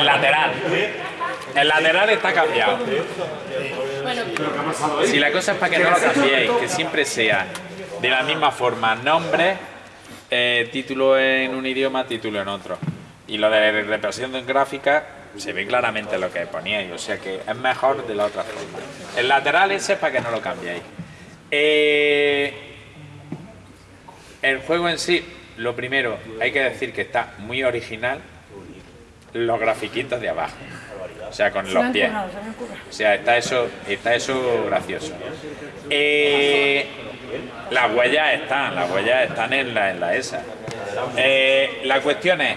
El lateral. El lateral está cambiado. Si la cosa es para que no lo cambiéis, que siempre sea de la misma forma, nombre, eh, título en un idioma, título en otro. Y lo de representación gráfica se ve claramente lo que poníais, o sea que es mejor de la otra forma. El lateral ese es para que no lo cambiéis. Eh, el juego en sí, lo primero, hay que decir que está muy original los grafiquitos de abajo. O sea, con los pies. O sea, está eso, está eso gracioso. Eh, las huellas están, las huellas están en la, en la ESA. Eh, la cuestión es,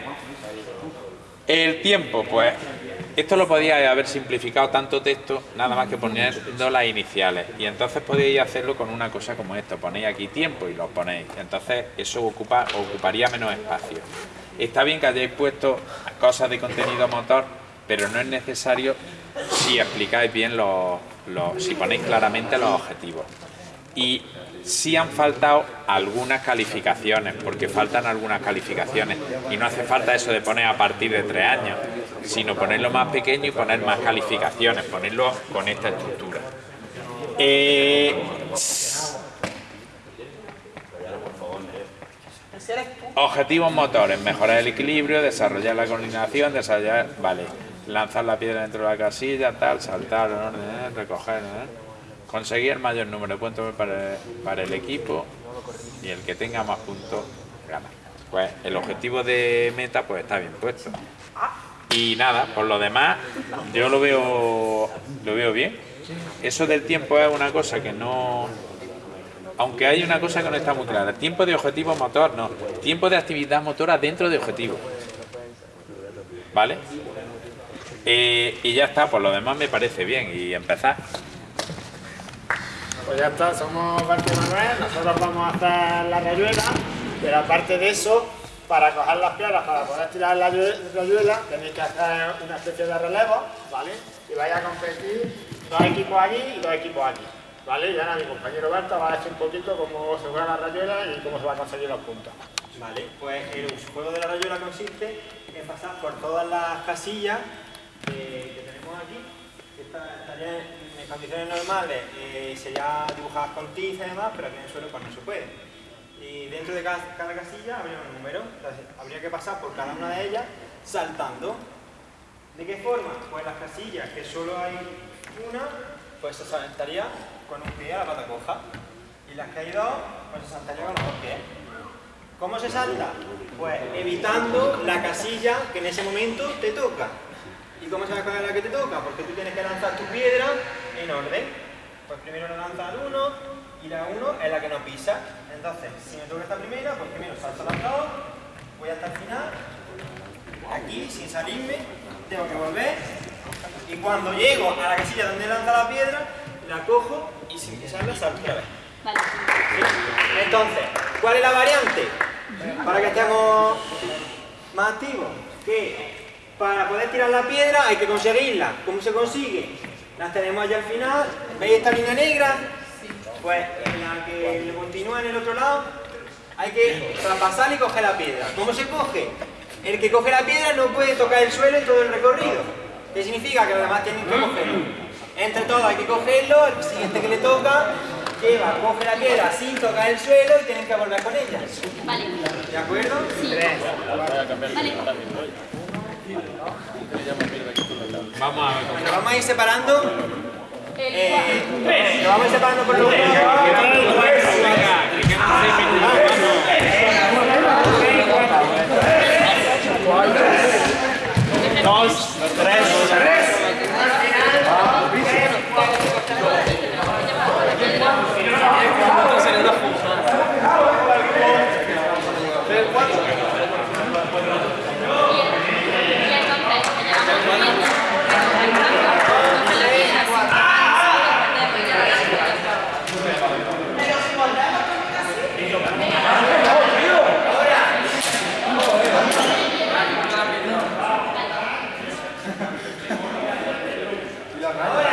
el tiempo, pues, esto lo podíais haber simplificado tanto texto, nada más que poniendo las iniciales. Y entonces podíais hacerlo con una cosa como esto, ponéis aquí tiempo y lo ponéis. Entonces eso ocupa, ocuparía menos espacio. Está bien que hayáis puesto cosas de contenido motor, pero no es necesario si explicáis bien los, si ponéis claramente los objetivos. Y sí han faltado algunas calificaciones, porque faltan algunas calificaciones. Y no hace falta eso de poner a partir de tres años, sino ponerlo más pequeño y poner más calificaciones, ponerlo con esta estructura. Eh, objetivos motores, mejorar el equilibrio, desarrollar la coordinación, desarrollar, vale, lanzar la piedra dentro de la casilla, tal, saltar, recoger, conseguir el mayor número de puntos para, para el equipo y el que tenga más puntos gana. Pues el objetivo de meta pues está bien puesto. Y nada, por lo demás, yo lo veo, lo veo bien. Eso del tiempo es una cosa que no... Aunque hay una cosa que no está muy clara. Tiempo de objetivo motor, no. Tiempo de actividad motora dentro de objetivo. ¿Vale? Eh, y ya está, por lo demás me parece bien. Y empezar. Pues ya está, somos Berti Manuel, nosotros vamos a hacer la rayuela, pero aparte de eso, para coger las piedras, para poder tirar la rayuela, tenéis que hacer una especie de relevo, ¿vale? Y vais a competir dos equipos aquí y dos equipos aquí, ¿vale? Y ahora mi compañero Berta va a decir un poquito cómo se juega la rayuela y cómo se va a conseguir los puntos. Vale, pues el juego de la rayuela consiste en pasar por todas las casillas que, tenemos aquí, que estarían en condiciones normales eh, sería dibujadas con tiza y demás, pero aquí en el suelo pues no se puede. Y dentro de cada, casilla habría un número, entonces habría que pasar por cada una de ellas saltando. ¿De qué forma? Pues las casillas, que solo hay una, pues se saltaría con un pie a la pata coja. Y las que hay dos, pues se saltaría con los dos. ¿Cómo se salta? Pues evitando la casilla que en ese momento te toca. ¿Y cómo sabes cuál es la que te toca? Porque tú tienes que lanzar tu piedra en orden. Pues primero la lanza al 1 y la 1 es la que no pisa. Entonces, si me toca esta primera, pues primero salto las dos, voy hasta el final, aquí sin salirme, tengo que volver y cuando llego a la casilla donde lanza la piedra, la cojo y sin pisarla salto otra vez. Vale. Entonces, ¿cuál es la variante? Para que estemos más activos. Que para poder tirar la piedra hay que conseguirla. ¿Cómo se consigue? Las tenemos allá al final. ¿Veis esta línea negra? Pues en la que continúa en el otro lado hay que traspasar y coger la piedra. ¿Cómo se coge? El que coge la piedra no puede tocar el suelo en todo el recorrido. ¿Qué significa? Que los demás tienen que cogerlo. Entre todos hay que cogerlo, el siguiente que le toca lleva, coge la piedra sin tocar el suelo y tienen que volver con ella. Vale. ¿De acuerdo? Sí. Vale. Vamos a ver. Bueno, vamos a ir separando. Eh, lo vamos a ir separando por los Dos, tres, tres. Ahora.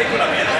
película mierda.